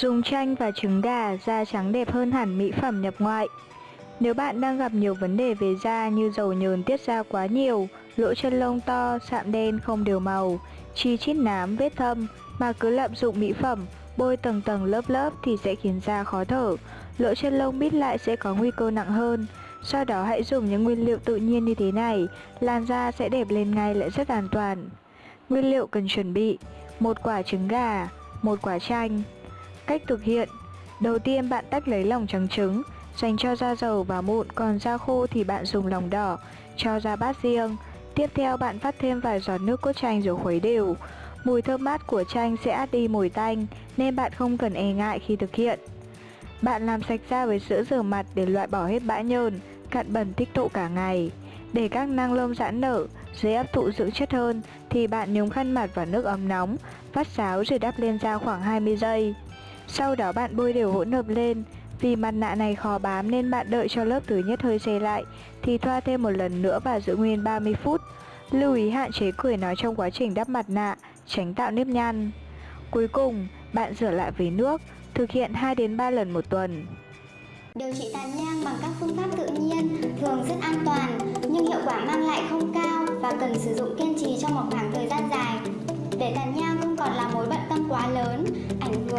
Dùng chanh và trứng gà, da trắng đẹp hơn hẳn mỹ phẩm nhập ngoại. Nếu bạn đang gặp nhiều vấn đề về da như dầu nhờn tiết ra quá nhiều, lỗ chân lông to, sạm đen không đều màu, chi chít nám, vết thâm mà cứ lạm dụng mỹ phẩm, bôi tầng tầng lớp lớp thì sẽ khiến da khó thở, lỗ chân lông bít lại sẽ có nguy cơ nặng hơn. Sau đó hãy dùng những nguyên liệu tự nhiên như thế này, làn da sẽ đẹp lên ngay lại rất an toàn. Nguyên liệu cần chuẩn bị: một quả trứng gà, một quả chanh. Cách thực hiện: Đầu tiên bạn tách lấy lòng trắng trứng, dành cho da dầu và mụn, còn da khô thì bạn dùng lòng đỏ, cho ra bát riêng. Tiếp theo bạn vắt thêm vài giọt nước cốt chanh rồi khuấy đều. Mùi thơm mát của chanh sẽ át đi mùi tanh nên bạn không cần e ngại khi thực hiện. Bạn làm sạch da với sữa rửa mặt để loại bỏ hết bã nhờn, cặn bẩn tích tụ cả ngày. Để các năng lông giãn nở, dễ hấp thụ dưỡng chất hơn thì bạn nhúng khăn mặt vào nước ấm nóng, vắt sáo rồi đắp lên da khoảng 20 giây. Sau đó bạn bôi đều hỗn hợp lên, vì mặt nạ này khó bám nên bạn đợi cho lớp thứ nhất hơi dày lại thì thoa thêm một lần nữa và giữ nguyên 30 phút. Lưu ý hạn chế cười nói trong quá trình đắp mặt nạ, tránh tạo nếp nhăn. Cuối cùng, bạn rửa lại với nước, thực hiện 2 đến 3 lần một tuần. Điều trị tàn nhang bằng các phương pháp tự nhiên thường rất an toàn nhưng hiệu quả mang lại không cao và cần sử dụng kiên trì trong một khoảng thời gian dài. Để tàn nhang không còn là mối bận tâm quá lớn,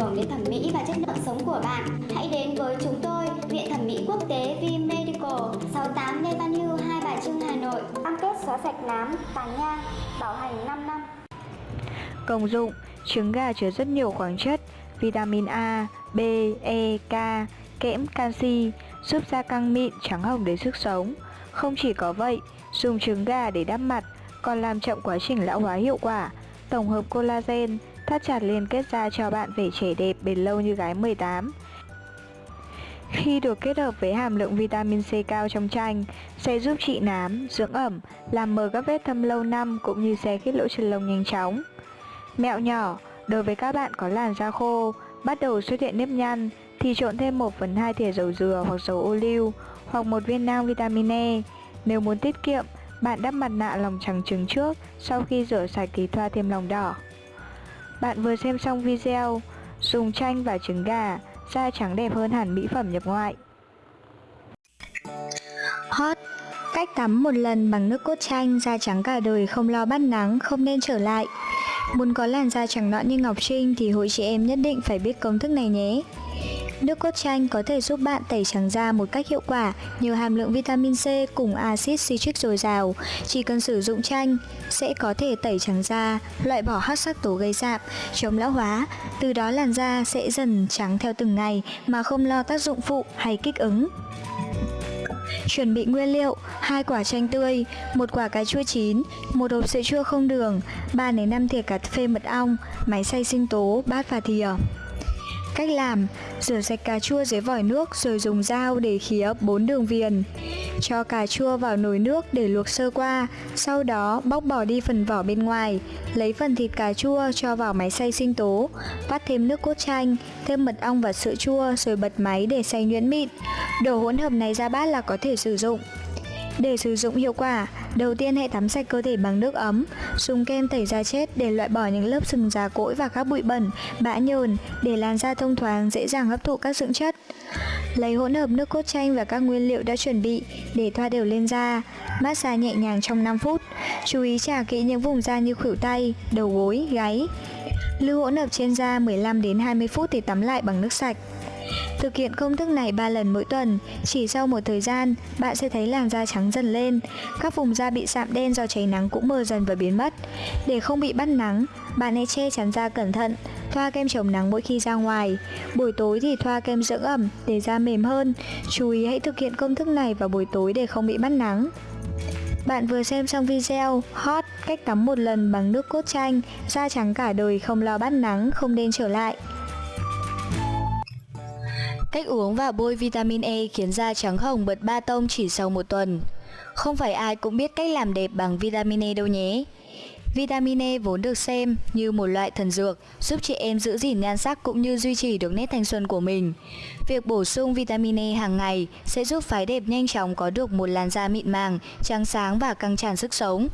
hưởng đến thẩm mỹ và chất lượng sống của bạn, hãy đến với chúng tôi, Viện Thẩm mỹ Quốc tế V Medical, 68 Lê Văn Hưu, Hai Bà Trưng, Hà Nội. Cam kết xóa sạch nám, tàn nhang, bảo hành 5 năm. Công dụng Trứng gà chứa rất nhiều khoáng chất, vitamin A, B, E, K, kẽm, canxi, giúp da căng mịn, trắng hồng đến sức sống. Không chỉ có vậy, dùng trứng gà để đắp mặt còn làm chậm quá trình lão hóa hiệu quả. Tổng hợp collagen, thắt chặt liên kết da cho bạn vẻ trẻ đẹp bền lâu như gái 18. Khi được kết hợp với hàm lượng vitamin C cao trong chanh, sẽ giúp trị nám, dưỡng ẩm, làm mờ các vết thâm lâu năm cũng như xe khít lỗ chân lông nhanh chóng. Mẹo nhỏ, đối với các bạn có làn da khô, bắt đầu xuất hiện nếp nhăn thì trộn thêm 1 phần 2 thìa dầu dừa hoặc dầu ô liu hoặc một viên nang vitamin E. Nếu muốn tiết kiệm, bạn đắp mặt nạ lòng trắng trứng trước, sau khi rửa sạch thì thoa thêm lòng đỏ. Bạn vừa xem xong video, dùng chanh và trứng gà, da trắng đẹp hơn hẳn mỹ phẩm nhập ngoại. Hot Cách tắm một lần bằng nước cốt chanh, da trắng cả đời không lo bắt nắng, không nên trở lại. Muốn có làn da trắng nõn như Ngọc Trinh thì hội chị em nhất định phải biết công thức này nhé. Nước cốt chanh có thể giúp bạn tẩy trắng da một cách hiệu quả nhờ hàm lượng vitamin C cùng axit citric dồi dào. Chỉ cần sử dụng chanh sẽ có thể tẩy trắng da, loại bỏ hắc sắc tố gây sạm, chống lão hóa. Từ đó làn da sẽ dần trắng theo từng ngày mà không lo tác dụng phụ hay kích ứng. Chuẩn bị nguyên liệu: hai quả chanh tươi, một quả cà chua chín, một hộp sữa chua không đường, 3 đến 5 thìa cà phê mật ong, máy xay sinh tố, bát và thìa. Cách làm: rửa sạch cà chua dưới vòi nước rồi dùng dao để khía 4 đường viền. Cho cà chua vào nồi nước để luộc sơ qua, sau đó bóc bỏ đi phần vỏ bên ngoài, lấy phần thịt cà chua cho vào máy xay sinh tố, vắt thêm nước cốt chanh, thêm mật ong và sữa chua rồi bật máy để xay nhuyễn mịn. Đổ hỗn hợp này ra bát là có thể sử dụng. Để sử dụng hiệu quả, đầu tiên hãy tắm sạch cơ thể bằng nước ấm, dùng kem tẩy da chết để loại bỏ những lớp sừng già cỗi và các bụi bẩn, bã nhờn để làn da thông thoáng dễ dàng hấp thụ các dưỡng chất. Lấy hỗn hợp nước cốt chanh và các nguyên liệu đã chuẩn bị để thoa đều lên da, massage nhẹ nhàng trong 5 phút. Chú ý chà kỹ những vùng da như khuỷu tay, đầu gối, gáy. Lưu hỗn hợp trên da 15 đến 20 phút thì tắm lại bằng nước sạch. Thực hiện công thức này 3 lần mỗi tuần, chỉ sau một thời gian, bạn sẽ thấy làn da trắng dần lên. Các vùng da bị sạm đen do cháy nắng cũng mờ dần và biến mất. Để không bị bắt nắng, bạn hãy che chắn da cẩn thận, thoa kem chống nắng mỗi khi ra ngoài. Buổi tối thì thoa kem dưỡng ẩm để da mềm hơn. Chú ý hãy thực hiện công thức này vào buổi tối để không bị bắt nắng. Bạn vừa xem xong video Hot cách tắm một lần bằng nước cốt chanh, da trắng cả đời không lo bắt nắng, không nên trở lại. Cách uống và bôi vitamin E khiến da trắng hồng bật ba tông chỉ sau một tuần. Không phải ai cũng biết cách làm đẹp bằng vitamin E đâu nhé. Vitamin E vốn được xem như một loại thần dược, giúp chị em giữ gìn nhan sắc cũng như duy trì được nét thanh xuân của mình. Việc bổ sung vitamin E hàng ngày sẽ giúp phái đẹp nhanh chóng có được một làn da mịn màng, trắng sáng và căng tràn sức sống.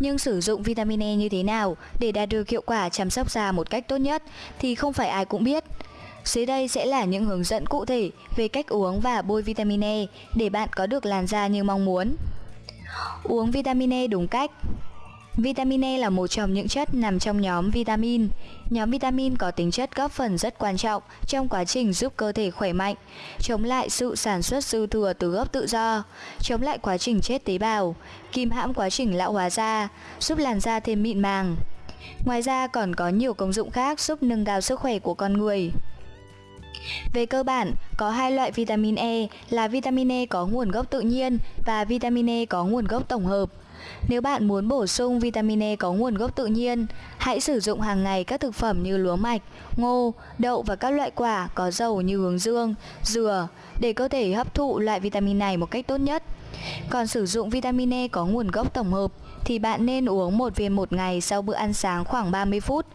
Nhưng sử dụng vitamin E như thế nào để đạt được hiệu quả chăm sóc da một cách tốt nhất thì không phải ai cũng biết. Dưới đây sẽ là những hướng dẫn cụ thể về cách uống và bôi vitamin E để bạn có được làn da như mong muốn. Uống vitamin E đúng cách Vitamin E là một trong những chất nằm trong nhóm vitamin. Nhóm vitamin có tính chất góp phần rất quan trọng trong quá trình giúp cơ thể khỏe mạnh, chống lại sự sản xuất dư thừa từ gốc tự do, chống lại quá trình chết tế bào, kìm hãm quá trình lão hóa da, giúp làn da thêm mịn màng. Ngoài ra còn có nhiều công dụng khác giúp nâng cao sức khỏe của con người. Về cơ bản, có hai loại vitamin E là vitamin E có nguồn gốc tự nhiên và vitamin E có nguồn gốc tổng hợp. Nếu bạn muốn bổ sung vitamin E có nguồn gốc tự nhiên, hãy sử dụng hàng ngày các thực phẩm như lúa mạch, ngô, đậu và các loại quả có dầu như hướng dương, dừa để cơ thể hấp thụ loại vitamin này một cách tốt nhất. Còn sử dụng vitamin E có nguồn gốc tổng hợp thì bạn nên uống một viên một ngày sau bữa ăn sáng khoảng 30 phút.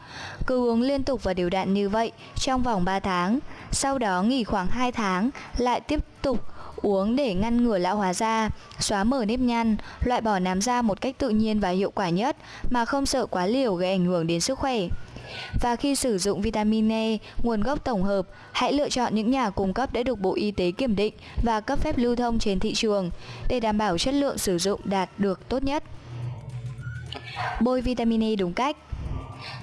Cứ uống liên tục và đều đặn như vậy trong vòng 3 tháng. Sau đó nghỉ khoảng 2 tháng, lại tiếp tục uống để ngăn ngừa lão hóa da, xóa mở nếp nhăn, loại bỏ nám da một cách tự nhiên và hiệu quả nhất mà không sợ quá liều gây ảnh hưởng đến sức khỏe. Và khi sử dụng vitamin E, nguồn gốc tổng hợp, hãy lựa chọn những nhà cung cấp đã được Bộ Y tế kiểm định và cấp phép lưu thông trên thị trường để đảm bảo chất lượng sử dụng đạt được tốt nhất. Bôi vitamin E đúng cách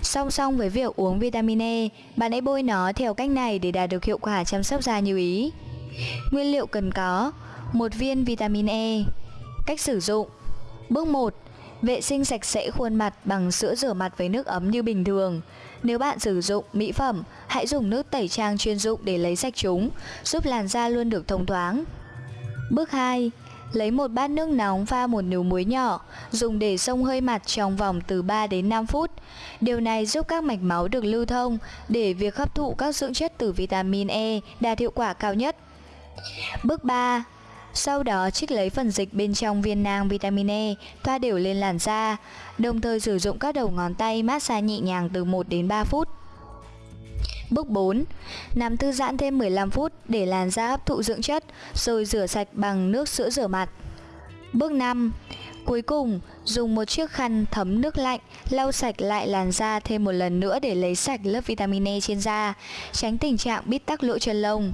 Song song với việc uống vitamin E, bạn hãy bôi nó theo cách này để đạt được hiệu quả chăm sóc da như ý. Nguyên liệu cần có một viên vitamin E Cách sử dụng Bước 1 Vệ sinh sạch sẽ khuôn mặt bằng sữa rửa mặt với nước ấm như bình thường. Nếu bạn sử dụng mỹ phẩm, hãy dùng nước tẩy trang chuyên dụng để lấy sạch chúng, giúp làn da luôn được thông thoáng. Bước 2. Lấy một bát nước nóng pha một nửa muối nhỏ, dùng để xông hơi mặt trong vòng từ 3 đến 5 phút. Điều này giúp các mạch máu được lưu thông để việc hấp thụ các dưỡng chất từ vitamin E đạt hiệu quả cao nhất. Bước 3. Sau đó trích lấy phần dịch bên trong viên nang vitamin E, thoa đều lên làn da, đồng thời sử dụng các đầu ngón tay massage nhẹ nhàng từ 1 đến 3 phút. Bước 4. Nằm thư giãn thêm 15 phút để làn da hấp thụ dưỡng chất, rồi rửa sạch bằng nước sữa rửa mặt. Bước 5. Cuối cùng, dùng một chiếc khăn thấm nước lạnh lau sạch lại làn da thêm một lần nữa để lấy sạch lớp vitamin E trên da, tránh tình trạng bít tắc lỗ chân lông.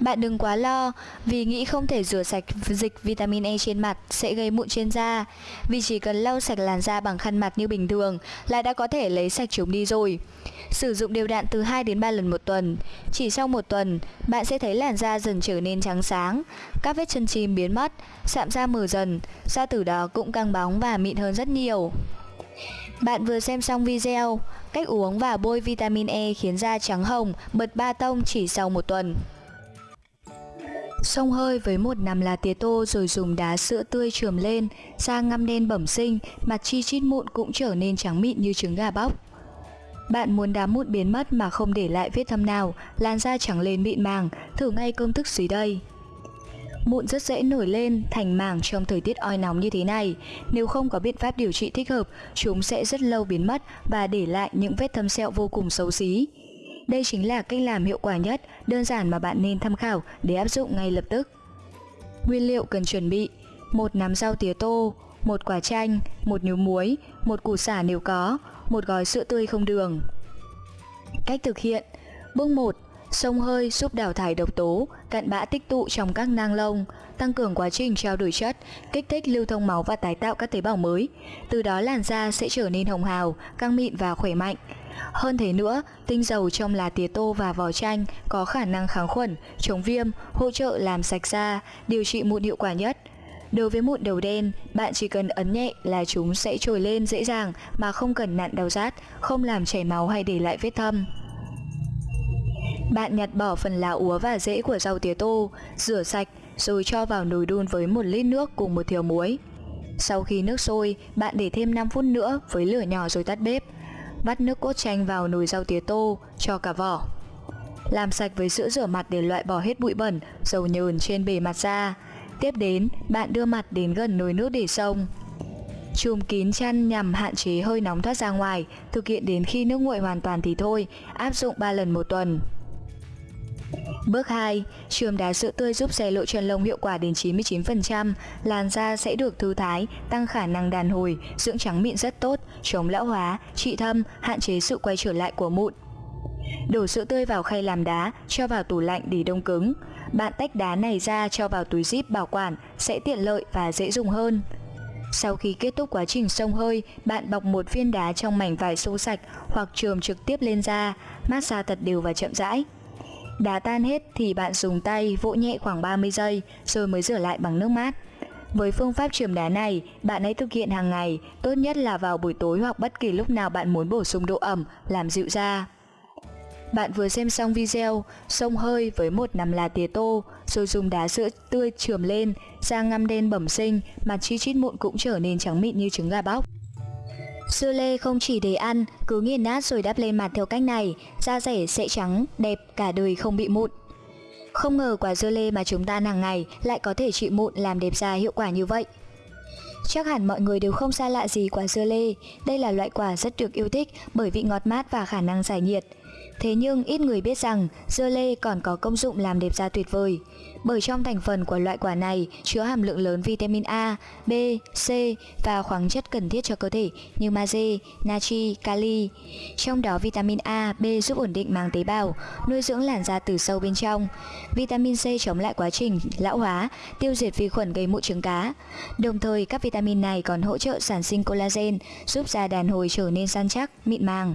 Bạn đừng quá lo vì nghĩ không thể rửa sạch dịch vitamin E trên mặt sẽ gây mụn trên da. Vì chỉ cần lau sạch làn da bằng khăn mặt như bình thường là đã có thể lấy sạch chúng đi rồi. Sử dụng đều đặn từ 2 đến 3 lần một tuần. Chỉ sau một tuần, bạn sẽ thấy làn da dần trở nên trắng sáng Các vết chân chim biến mất, sạm da mờ dần Da từ đó cũng căng bóng và mịn hơn rất nhiều. Bạn vừa xem xong video Cách uống và bôi vitamin E khiến da trắng hồng, bật ba tông chỉ sau một tuần. Xông hơi với một nằm lá tía tô rồi dùng đá sữa tươi trườm lên, da ngăm đen bẩm sinh, mặt chi chít mụn cũng trở nên trắng mịn như trứng gà bóc. Bạn muốn đám mụn biến mất mà không để lại vết thâm nào, làn da trắng lên mịn màng, thử ngay công thức dưới đây. Mụn rất dễ nổi lên thành mảng trong thời tiết oi nóng như thế này. Nếu không có biện pháp điều trị thích hợp, chúng sẽ rất lâu biến mất và để lại những vết thâm sẹo vô cùng xấu xí. Đây chính là cách làm hiệu quả nhất, đơn giản mà bạn nên tham khảo để áp dụng ngay lập tức. Nguyên liệu cần chuẩn bị: một nắm rau tía tô, một quả chanh, một nhúm muối, một củ sả nếu có, một gói sữa tươi không đường. Cách thực hiện: Bước 1: Sông hơi giúp đào thải độc tố, cặn bã tích tụ trong các nang lông, tăng cường quá trình trao đổi chất, kích thích lưu thông máu và tái tạo các tế bào mới. Từ đó làn da sẽ trở nên hồng hào, căng mịn và khỏe mạnh. Hơn thế nữa, tinh dầu trong lá tía tô và vỏ chanh có khả năng kháng khuẩn, chống viêm, hỗ trợ làm sạch da, điều trị mụn hiệu quả nhất. Đối với mụn đầu đen, bạn chỉ cần ấn nhẹ là chúng sẽ trồi lên dễ dàng mà không cần nặn đau rát, không làm chảy máu hay để lại vết thâm. Bạn nhặt bỏ phần lá úa và rễ của rau tía tô, rửa sạch rồi cho vào nồi đun với một lít nước cùng một thìa muối. Sau khi nước sôi, bạn để thêm 5 phút nữa với lửa nhỏ rồi tắt bếp. Vắt nước cốt chanh vào nồi rau tía tô, cho cả vỏ. Làm sạch với sữa rửa mặt để loại bỏ hết bụi bẩn, dầu nhờn trên bề mặt da. Tiếp đến, bạn đưa mặt đến gần nồi nước để sông Chùm kín chăn nhằm hạn chế hơi nóng thoát ra ngoài, thực hiện đến khi nước nguội hoàn toàn thì thôi, áp dụng 3 lần một tuần. Bước 2. Trường đá sữa tươi giúp xe lộ chân lông hiệu quả đến 99%, làn da sẽ được thư thái, tăng khả năng đàn hồi, dưỡng trắng mịn rất tốt, chống lão hóa, trị thâm, hạn chế sự quay trở lại của mụn. Đổ sữa tươi vào khay làm đá, cho vào tủ lạnh để đông cứng. Bạn tách đá này ra cho vào túi zip bảo quản sẽ tiện lợi và dễ dùng hơn. Sau khi kết thúc quá trình sông hơi, bạn bọc một viên đá trong mảnh vải xô sạch hoặc trường trực tiếp lên da, massage thật đều và chậm rãi. Đá tan hết thì bạn dùng tay vỗ nhẹ khoảng 30 giây rồi mới rửa lại bằng nước mát. Với phương pháp chườm đá này, bạn hãy thực hiện hàng ngày, tốt nhất là vào buổi tối hoặc bất kỳ lúc nào bạn muốn bổ sung độ ẩm, làm dịu da. Bạn vừa xem xong video, sông hơi với một nắm lá tía tô, rồi dùng đá sữa tươi chườm lên, da ngăm đen bẩm sinh, mặt chi chít mụn cũng trở nên trắng mịn như trứng gà bóc. Dưa lê không chỉ để ăn, cứ nghiền nát rồi đắp lên mặt theo cách này, da rẻ sẽ trắng, đẹp, cả đời không bị mụn. Không ngờ quả dưa lê mà chúng ta ăn hàng ngày lại có thể trị mụn làm đẹp da hiệu quả như vậy. Chắc hẳn mọi người đều không xa lạ gì quả dưa lê, đây là loại quả rất được yêu thích bởi vị ngọt mát và khả năng giải nhiệt. Thế nhưng ít người biết rằng dưa lê còn có công dụng làm đẹp da tuyệt vời. Bởi trong thành phần của loại quả này chứa hàm lượng lớn vitamin A, B, C và khoáng chất cần thiết cho cơ thể như magie, natri, kali. Trong đó vitamin A, B giúp ổn định màng tế bào, nuôi dưỡng làn da từ sâu bên trong. Vitamin C chống lại quá trình lão hóa, tiêu diệt vi khuẩn gây mụn trứng cá. Đồng thời các vitamin này còn hỗ trợ sản sinh collagen, giúp da đàn hồi trở nên săn chắc, mịn màng.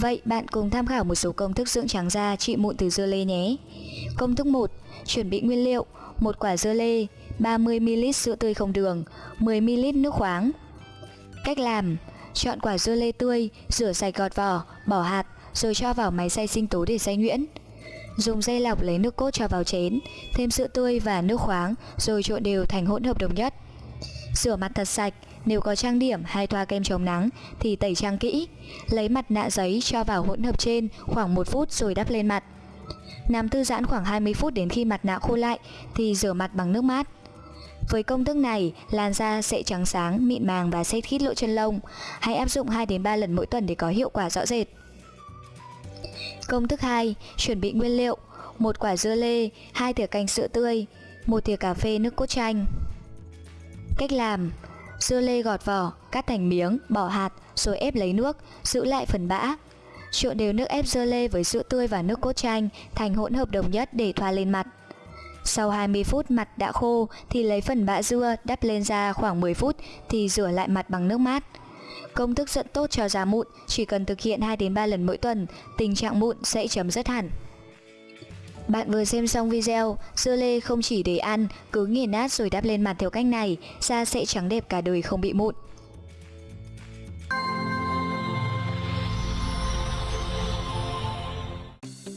Vậy bạn cùng tham khảo một số công thức dưỡng trắng da trị mụn từ dưa lê nhé. Công thức 1. Chuẩn bị nguyên liệu: một quả dưa lê, 30ml sữa tươi không đường, 10ml nước khoáng. Cách làm: Chọn quả dưa lê tươi, rửa sạch gọt vỏ, bỏ hạt rồi cho vào máy xay sinh tố để xay nhuyễn. Dùng dây lọc lấy nước cốt cho vào chén, thêm sữa tươi và nước khoáng rồi trộn đều thành hỗn hợp đồng nhất. Rửa mặt thật sạch, nếu có trang điểm hay thoa kem chống nắng thì tẩy trang kỹ. Lấy mặt nạ giấy cho vào hỗn hợp trên khoảng 1 phút rồi đắp lên mặt. Nằm thư giãn khoảng 20 phút đến khi mặt nạ khô lại thì rửa mặt bằng nước mát. Với công thức này, làn da sẽ trắng sáng, mịn màng và sẽ khít lỗ chân lông. Hãy áp dụng 2 đến 3 lần mỗi tuần để có hiệu quả rõ rệt. Công thức 2, chuẩn bị nguyên liệu: một quả dưa lê, 2 thìa canh sữa tươi, một thìa cà phê nước cốt chanh. Cách làm: Dưa lê gọt vỏ, cắt thành miếng, bỏ hạt, rồi ép lấy nước, giữ lại phần bã. Trộn đều nước ép dưa lê với sữa tươi và nước cốt chanh thành hỗn hợp đồng nhất để thoa lên mặt. Sau 20 phút mặt đã khô thì lấy phần bã dưa đắp lên da khoảng 10 phút thì rửa lại mặt bằng nước mát. Công thức rất tốt cho da mụn, chỉ cần thực hiện 2 đến 3 lần mỗi tuần, tình trạng mụn sẽ chấm dứt hẳn. Bạn vừa xem xong video, dưa lê không chỉ để ăn, cứ nghiền nát rồi đắp lên mặt theo cách này, da sẽ trắng đẹp cả đời không bị mụn.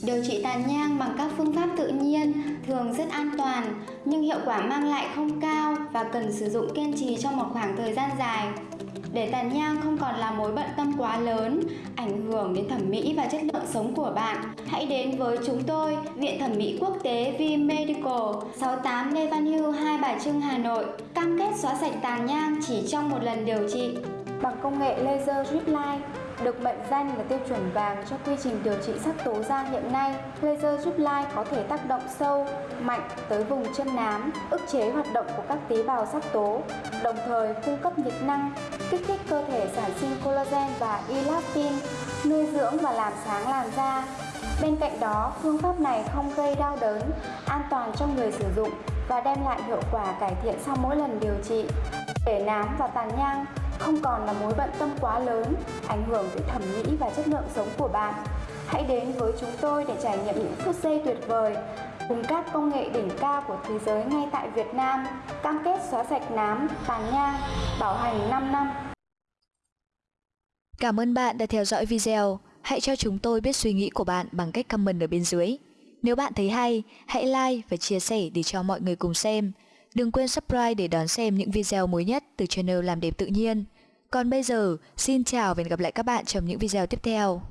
Điều trị tàn nhang bằng các phương pháp tự nhiên thường rất an toàn nhưng hiệu quả mang lại không cao và cần sử dụng kiên trì trong một khoảng thời gian dài. Để tàn nhang không còn là mối bận tâm quá lớn, ảnh hưởng đến thẩm mỹ và chất lượng sống của bạn, hãy đến với chúng tôi, Viện Thẩm mỹ Quốc tế V Medical, 68 Lê Văn Hưu, Hai Bà Trưng, Hà Nội, cam kết xóa sạch tàn nhang chỉ trong một lần điều trị. Bằng công nghệ laser drip line, được mệnh danh là tiêu chuẩn vàng cho quy trình điều trị sắc tố da hiện nay, laser giúp lai có thể tác động sâu, mạnh tới vùng chân nám, ức chế hoạt động của các tế bào sắc tố, đồng thời cung cấp nhiệt năng, kích thích cơ thể sản sinh collagen và elastin, nuôi dưỡng và làm sáng làn da. Bên cạnh đó, phương pháp này không gây đau đớn, an toàn cho người sử dụng và đem lại hiệu quả cải thiện sau mỗi lần điều trị. Để nám và tàn nhang không còn là mối bận tâm quá lớn, ảnh hưởng tới thẩm mỹ và chất lượng sống của bạn. Hãy đến với chúng tôi để trải nghiệm những phút giây tuyệt vời cùng các công nghệ đỉnh cao của thế giới ngay tại Việt Nam, cam kết xóa sạch nám, tàn nhang, bảo hành 5 năm. Cảm ơn bạn đã theo dõi video. Hãy cho chúng tôi biết suy nghĩ của bạn bằng cách comment ở bên dưới. Nếu bạn thấy hay, hãy like và chia sẻ để cho mọi người cùng xem. Đừng quên subscribe để đón xem những video mới nhất từ channel Làm đẹp tự nhiên. Còn bây giờ, xin chào và hẹn gặp lại các bạn trong những video tiếp theo.